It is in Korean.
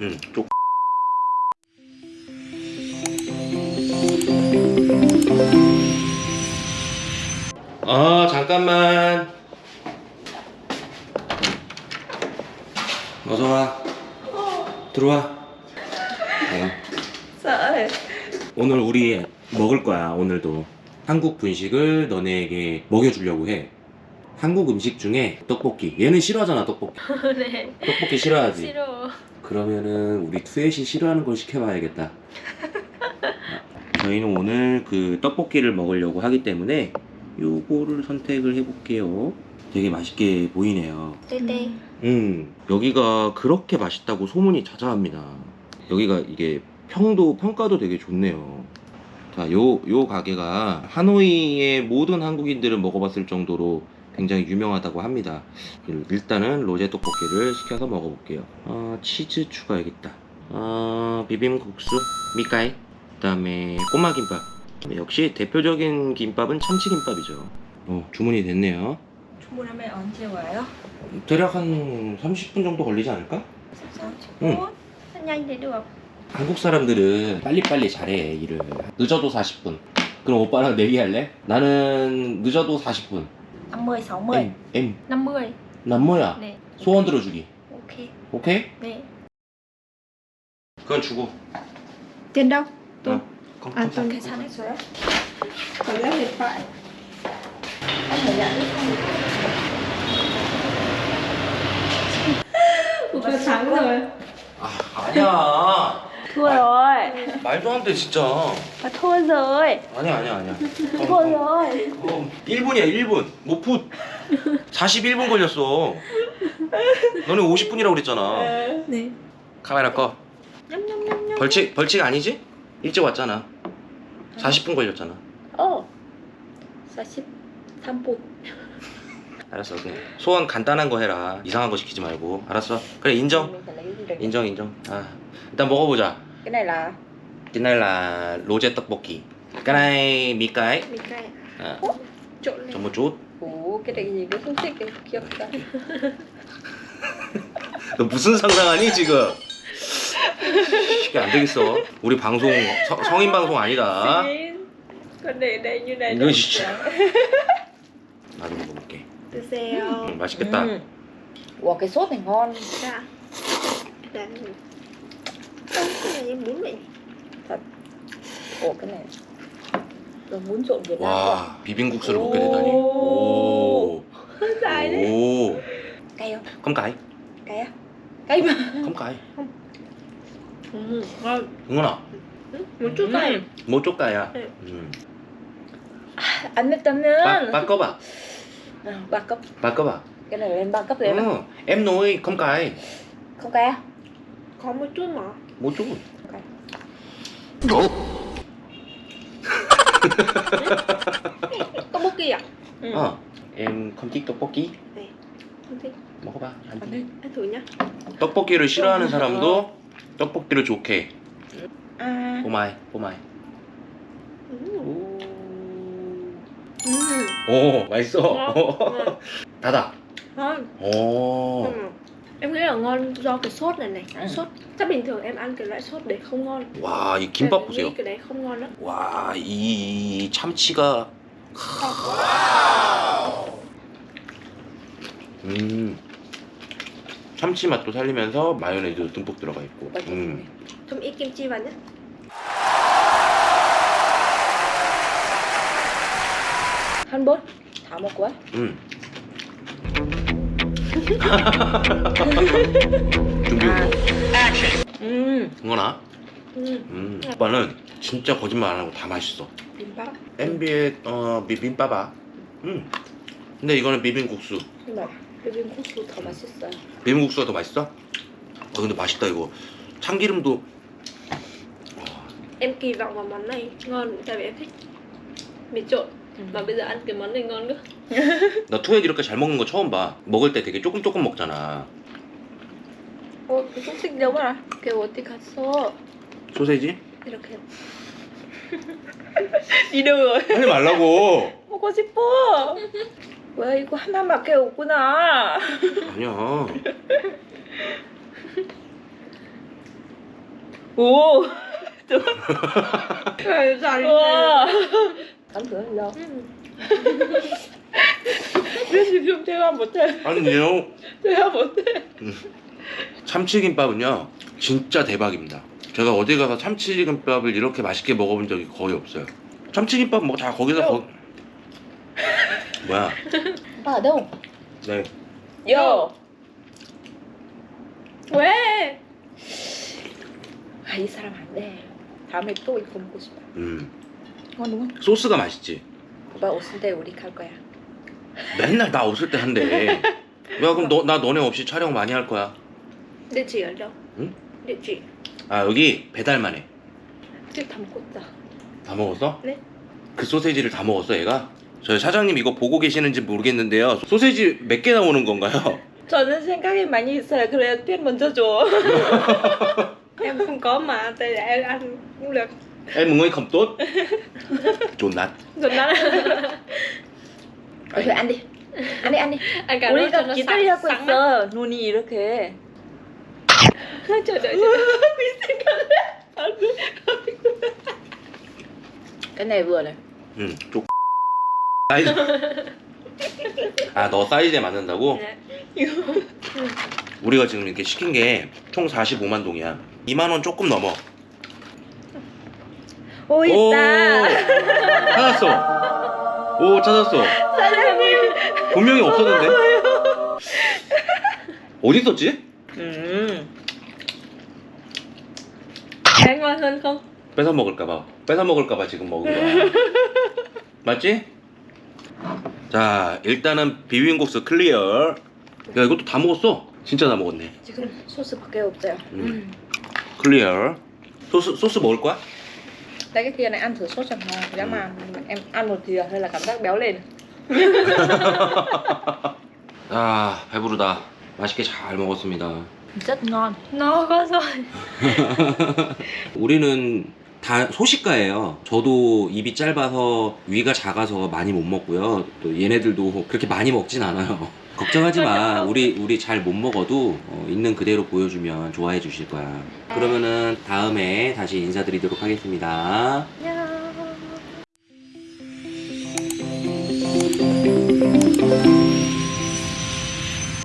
응, 쪽. 아, 잠깐만. 어서 와. 들어와. 어. sợ 오늘 우리 먹을 거야, 오늘도. 한국 분식을 너네에게 먹여주려고 해. 한국 음식 중에 떡볶이. 얘는 싫어하잖아, 떡볶이. 네 떡볶이 싫어하지? 싫어 그러면은 우리 투엣이 싫어하는 걸 시켜봐야겠다. 저희는 오늘 그 떡볶이를 먹으려고 하기 때문에 요거를 선택을 해볼게요. 되게 맛있게 보이네요. 떼떼 음, 여기가 그렇게 맛있다고 소문이 자자합니다. 여기가 이게 평도, 평가도 되게 좋네요. 자, 요, 요 가게가 하노이의 모든 한국인들은 먹어봤을 정도로 굉장히 유명하다고 합니다. 일단은 로제 떡볶이를 시켜서 먹어볼게요. 아, 치즈 추가해야겠다. 아, 비빔국수, 미카이, 그 다음에 꼬마김밥. 역시 대표적인 김밥은 참치김밥이죠. 어, 주문이 됐네요. 주문하면 언제 와요? 대략 한 30분 정도 걸리지 않을까? 30분? 응. nhanh thì được 한국 사람들은 빨리빨리 잘해 일을 늦어도 40분 그럼 오빠랑 내기할래? 나는 늦어도 40분 50, 60 M M 50난 뭐야? 네 소원 들어주기 ok 오케이? 네 그건 주고 Tiền đâu? 어, 컴- 아, điện thoại anh phải nhận Opa thắng rồi 아, 아니야 rồi 말도 안 돼 진짜. và thua rồi 아니야 아니야 아니야. thua rồi 어, 1분이야 1분. 못 풋. 41분 걸렸어. 너네 50분이라고 그랬잖아. Này 카메라 꺼. 벌칙 벌칙 아니지? 일찍 왔잖아. 40분 걸렸잖아. 어. 43분. 알았어 그냥 소원 간단한 거 해라. 이상한 거 시키지 말고. 알았어? 그래 인정. 인정 인정. 아 일단 먹어보자 cái này là cái này là 로제 떡볶이 cái này mì cái Mình cay à, Trộn lên cho một chút 오 cái này gì cũng không thích cái 귀엽다 너 무슨 상상하니 지금 이게 안 되겠어 우리 방송 서- 성인 방송 아니다 Con để đây như này 이거 진짜 나도 먹어볼게 드세요 음, 맛있겠다 ừ. Ủa cái sốt này ngon 자일 단 cái này em muốn vậy Ủa cái này Rồi muốn trộn Việt Nam 와 비빔국수를 먹게 되다니 오. 오, dài đấy 오. Cay không? không cay Cay á? Cay mà không cay ừ, ngon 응원아 một chút cay 뭐 쪽가야 네. 음. Ăn với tâm 바, 바꿔봐 à, cấp 바꿔봐 Cái này lên ba cấp rồi em 어, em nói không cay Không cay á? Có một chút mà một chút 떡볶이 à Ừ. 어, không thích 떡볶이 không thích 먹어봐 안 ăn 돼. đi ăn thử nhá 떡볶이를 싫어하는 사람도 떡볶이를 좋게 À. 뽀마이 뽀마이 ừ. 오, 맛있어 ngon 닫아 ngon 오 ừ. Em nghĩ là ngon do cái sốt này này Ừ. sốt chắc bình thường em ăn cái loại sốt đấy không ngon 와, 이 Em 김밥 nghĩ 보세요 cái đấy không ngon lắm 와, 이 참치가 음 참치 맛도 살리면서 마요네즈 듬뿍 들어가 있고 음. thêm ít kim chi vào nhé Hắn bốt Thả một quả 음. 준비 아. Ừ 응원아. ừ. 음. 오빠는 진짜 거짓말 안 하고 다 맛있어. bibimbap MB의 어, 비빔밥아. 음. 근데 이거는 비빔국수. mà 비빔국수 더 맛있어요. 비빔국수가 더 맛있어? 어 근데 맛있다 이거. 참기름도. em kỳ vọng vào món này ngon tại vì em thích mì trộn mà bây giờ ăn cái món này ngon nữa 나 투엣 이렇게 잘 먹는 거 처음 봐. 먹을 때 되게 조금 조금 먹잖아. 어, 그 소식 알아 걔 어디 갔어? 소세지? 이렇게. rồi 하지 말라고. 먹고 싶어. 왜 이거 하나밖에 없구나. 아니야. 오. Dài 우와. 안 들어 요 지금 제가 못해. 아니요. 제가 못해. 참치김밥은요 진짜 대박입니다. 제가 어디 가서 참치김밥을 이렇게 맛있게 먹어본 적이 거의 없어요. 참치김밥 뭐 다 거기서 거... 뭐야? Ở đâu? 네. Yo. 왜? 아, 이 사람 안 돼. 다음에 또 이거 먹고 싶어. 음 không? 소스가 맛있지. 오빠 없을 때 우리 갈 거야. 맨날 나 없을 때 한대. 야 그럼 너 나 너네 없이 촬영 많이 할 거야. Đâu? Ừ? Địa chỉ. 아 여기 배달만 해. 지금 다 먹었다. 다 먹었어? 네. 그 소세지를 다 먹었어 얘가? 저희 사장님 이거 보고 계시는지 모르겠는데요. 소세지 몇 개 나오는 건가요? 저는 생각이 많이 있어요. 그래야 편 먼저 줘. Có mà, tại em ăn cũng được. em mừng ơi không tốt. 존나. Rồi nó 어, 그래 안 돼. 안 돼, 안 돼. ăn cả 우리가 nó 기다리고 mắt. 있어. 눈이 이렇게. Chờ đợi, chờ đợi. cái này vừa này. 응. 쪽. 사이즈. 아너 사이즈에 맞는다고? Dạ. 우리가 지금 이렇게 시킨 게 총 45만 동이야. 2만 원 조금 넘어. 오 오, 있다. 찾았어. 오 찾았어. 사장님. 분명히 없었는데. 어디 있었지? 음. Cái ngon hơn không? 뺏어 먹을까봐. 뺏어 먹을까봐 지금 먹은 거야. 맞지? 자 일단은 비빔국수 클리어. 야 이것도 다 먹었어. 진짜 다 먹었네. 지금 소스밖에 없어요. 음. Clear. 소스 소스 먹을 거야? Đây cái kia này ăn thử sốt chẳng ngon. Nếu mà em ăn một thìa hay là cảm giác béo lên. 아 배부르다. 맛있게 잘 먹었습니다. Rất ngon. No quá rồi. 우리는 다 소식가예요. 저도 입이 짧아서 위가 작아서 많이 못 먹고요. 또 얘네들도 그렇게 많이 먹진 않아요. 걱정하지 마. 우리 우리 잘 못 먹어도 어, 있는 그대로 보여주면 좋아해 주실 거야. 그러면은 다음에 다시 인사드리도록 하겠습니다. Nha.